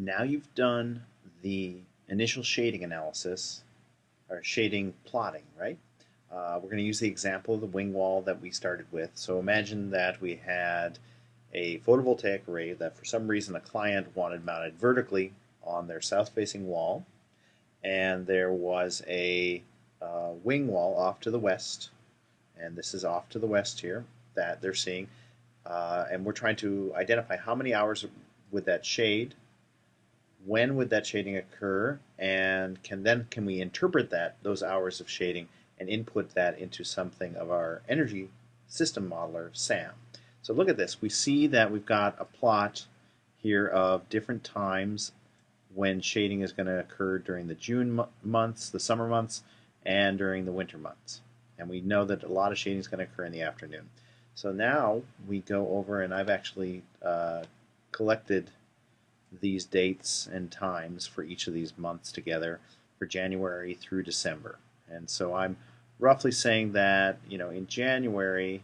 now you've done the initial shading analysis, or shading plotting, right? Uh, we're going to use the example of the wing wall that we started with. So imagine that we had a photovoltaic array that for some reason a client wanted mounted vertically on their south-facing wall, and there was a uh, wing wall off to the west, and this is off to the west here that they're seeing, uh, and we're trying to identify how many hours would that shade when would that shading occur and can then can we interpret that those hours of shading and input that into something of our energy system modeler SAM. So look at this we see that we've got a plot here of different times when shading is going to occur during the June months, the summer months, and during the winter months. And we know that a lot of shading is going to occur in the afternoon. So now we go over and I've actually uh, collected these dates and times for each of these months together for January through December. And so I'm roughly saying that, you know, in January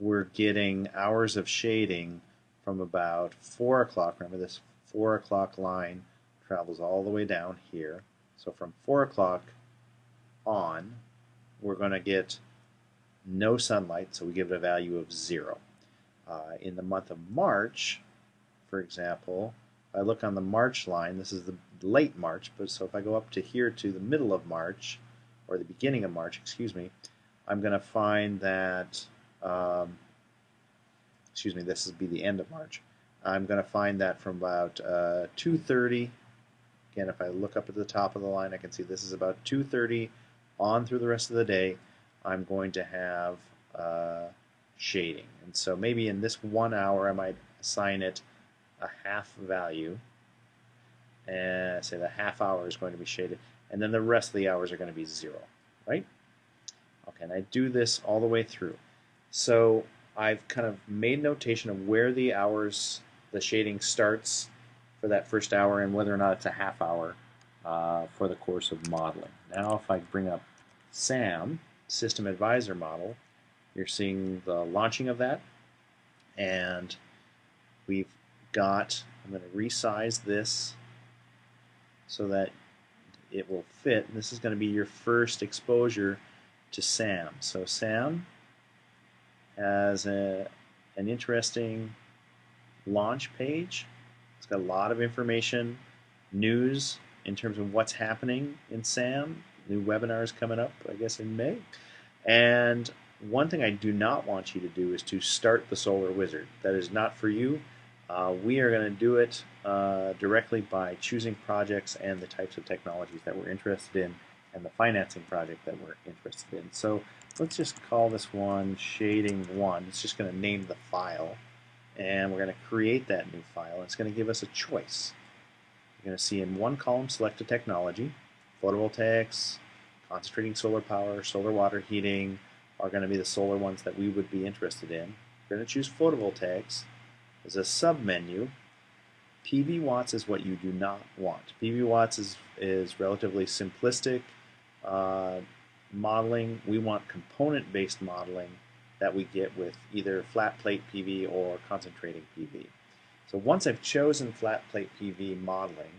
we're getting hours of shading from about 4 o'clock. Remember this 4 o'clock line travels all the way down here. So from 4 o'clock on, we're going to get no sunlight, so we give it a value of 0. Uh, in the month of March, for example, if I look on the March line, this is the late March, but so if I go up to here to the middle of March, or the beginning of March, excuse me, I'm going to find that, um, excuse me, this will be the end of March. I'm going to find that from about uh, 2.30, again, if I look up at the top of the line, I can see this is about 2.30 on through the rest of the day, I'm going to have uh, shading. And so maybe in this one hour, I might assign it a half value. And say the half hour is going to be shaded and then the rest of the hours are going to be zero right? Okay and I do this all the way through. So I've kind of made notation of where the hours the shading starts for that first hour and whether or not it's a half hour uh, for the course of modeling. Now if I bring up SAM system advisor model you're seeing the launching of that and we've got, I'm going to resize this so that it will fit. This is going to be your first exposure to SAM. So SAM has a, an interesting launch page. It's got a lot of information, news in terms of what's happening in SAM. New webinars coming up, I guess, in May. And one thing I do not want you to do is to start the Solar Wizard. That is not for you. Uh, we are going to do it uh, directly by choosing projects and the types of technologies that we're interested in and the financing project that we're interested in. So let's just call this one shading 1. It's just going to name the file and we're going to create that new file. It's going to give us a choice. You're going to see in one column select a technology. Photovoltaics, concentrating solar power, solar water heating are going to be the solar ones that we would be interested in. We're going to choose photovoltaics as a submenu, PV watts is what you do not want. PV watts is, is relatively simplistic uh, modeling. We want component-based modeling that we get with either flat plate PV or concentrating PV. So once I've chosen flat plate PV modeling,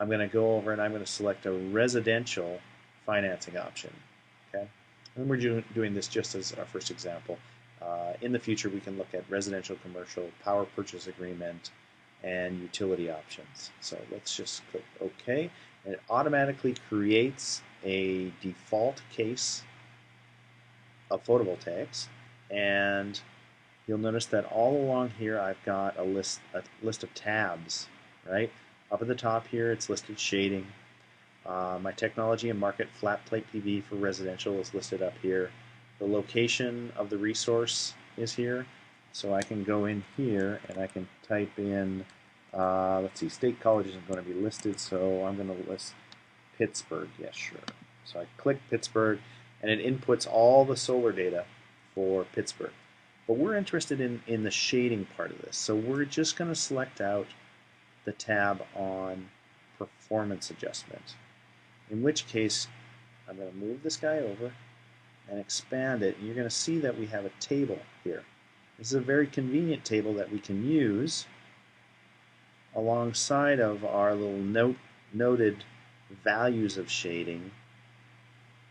I'm going to go over and I'm going to select a residential financing option. Okay, and we're doing this just as our first example. Uh, in the future, we can look at residential, commercial, power purchase agreement, and utility options. So let's just click OK. And it automatically creates a default case of photovoltaics. And you'll notice that all along here I've got a list, a list of tabs, right? Up at the top here, it's listed shading. Uh, my technology and market flat plate PV for residential is listed up here. The location of the resource is here. So I can go in here and I can type in, uh, let's see, State College isn't going to be listed, so I'm going to list Pittsburgh. Yes, sure. So I click Pittsburgh and it inputs all the solar data for Pittsburgh. But we're interested in, in the shading part of this. So we're just going to select out the tab on performance adjustment. In which case, I'm going to move this guy over and expand it, and you're going to see that we have a table here. This is a very convenient table that we can use alongside of our little note noted values of shading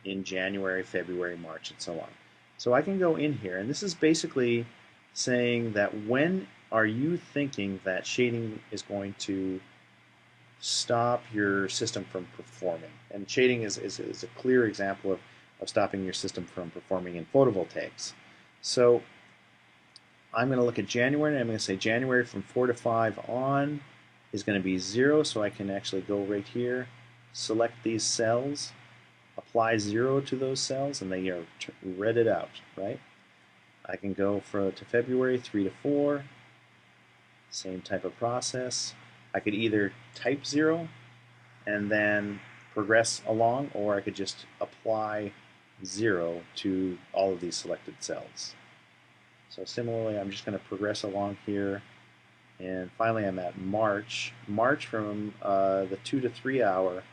in January, February, March, and so on. So I can go in here, and this is basically saying that when are you thinking that shading is going to stop your system from performing? And shading is, is, is a clear example of, of stopping your system from performing in photovoltaics. So I'm going to look at January, and I'm going to say January from 4 to 5 on is going to be 0, so I can actually go right here, select these cells, apply 0 to those cells, and they are redded out, right? I can go for, to February 3 to 4, same type of process. I could either type 0 and then progress along, or I could just apply 0 to all of these selected cells. So similarly, I'm just going to progress along here. And finally, I'm at March. March from uh, the 2 to 3 hour,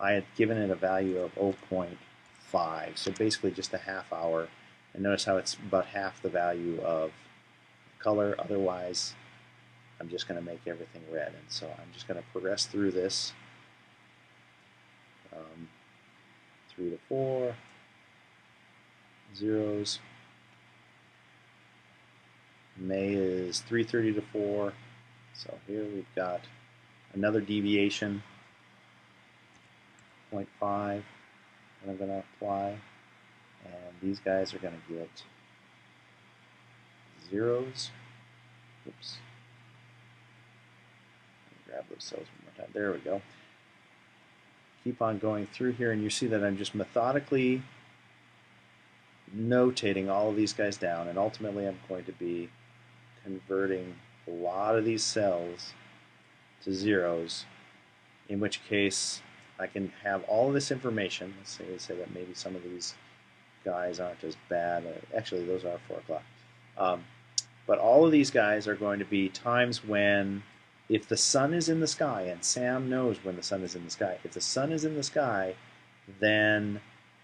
I had given it a value of 0.5. So basically just a half hour. And notice how it's about half the value of color. Otherwise, I'm just going to make everything red. And so I'm just going to progress through this. Um, 3 to 4, zeros, May is 3.30 to 4. So here we've got another deviation, 0.5, and I'm going to apply. And these guys are going to get zeros. Oops. Grab those cells one more time. There we go. Keep on going through here, and you see that I'm just methodically notating all of these guys down, and ultimately I'm going to be converting a lot of these cells to zeros, in which case I can have all of this information. Let's say, let's say that maybe some of these guys aren't as bad. Actually, those are 4 o'clock. Um, but all of these guys are going to be times when, if the sun is in the sky, and Sam knows when the sun is in the sky, if the sun is in the sky, then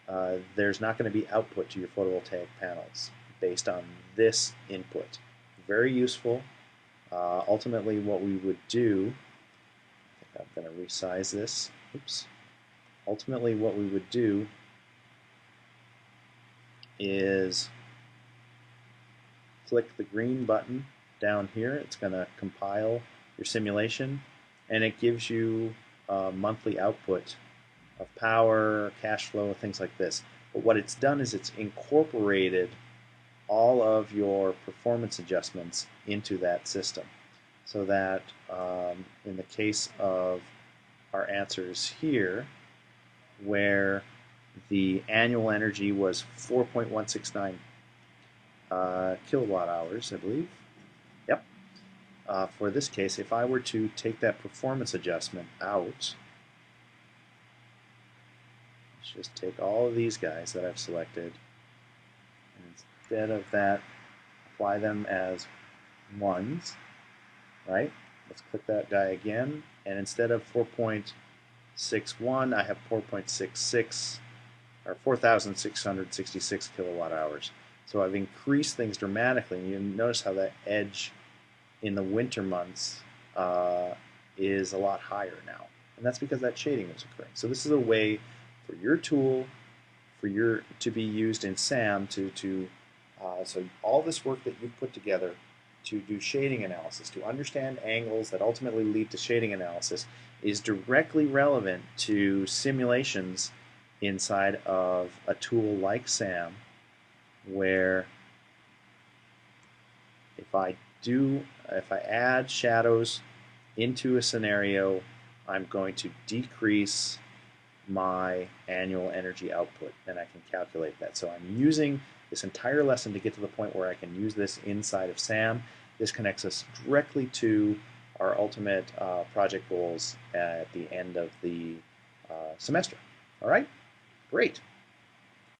uh, there's not going to be output to your photovoltaic panels based on this input very useful. Uh, ultimately, what we would do, I I'm going to resize this. Oops. Ultimately, what we would do is click the green button down here. It's going to compile your simulation, and it gives you a monthly output of power, cash flow, things like this. But what it's done is it's incorporated all of your performance adjustments into that system. So that um, in the case of our answers here, where the annual energy was 4.169 uh, kilowatt hours, I believe. Yep. Uh, for this case, if I were to take that performance adjustment out, just take all of these guys that I've selected instead of that, apply them as ones, right? Let's click that guy again, and instead of 4.61, I have 4.66, or 4,666 kilowatt hours. So I've increased things dramatically, and you notice how that edge in the winter months uh, is a lot higher now. And that's because that shading is occurring. So this is a way for your tool for your to be used in SAM to, to uh, so all this work that you've put together to do shading analysis, to understand angles that ultimately lead to shading analysis, is directly relevant to simulations inside of a tool like SAM, where if I do, if I add shadows into a scenario, I'm going to decrease my annual energy output, and I can calculate that. So I'm using this entire lesson to get to the point where I can use this inside of SAM. This connects us directly to our ultimate uh, project goals at the end of the uh, semester. All right? Great.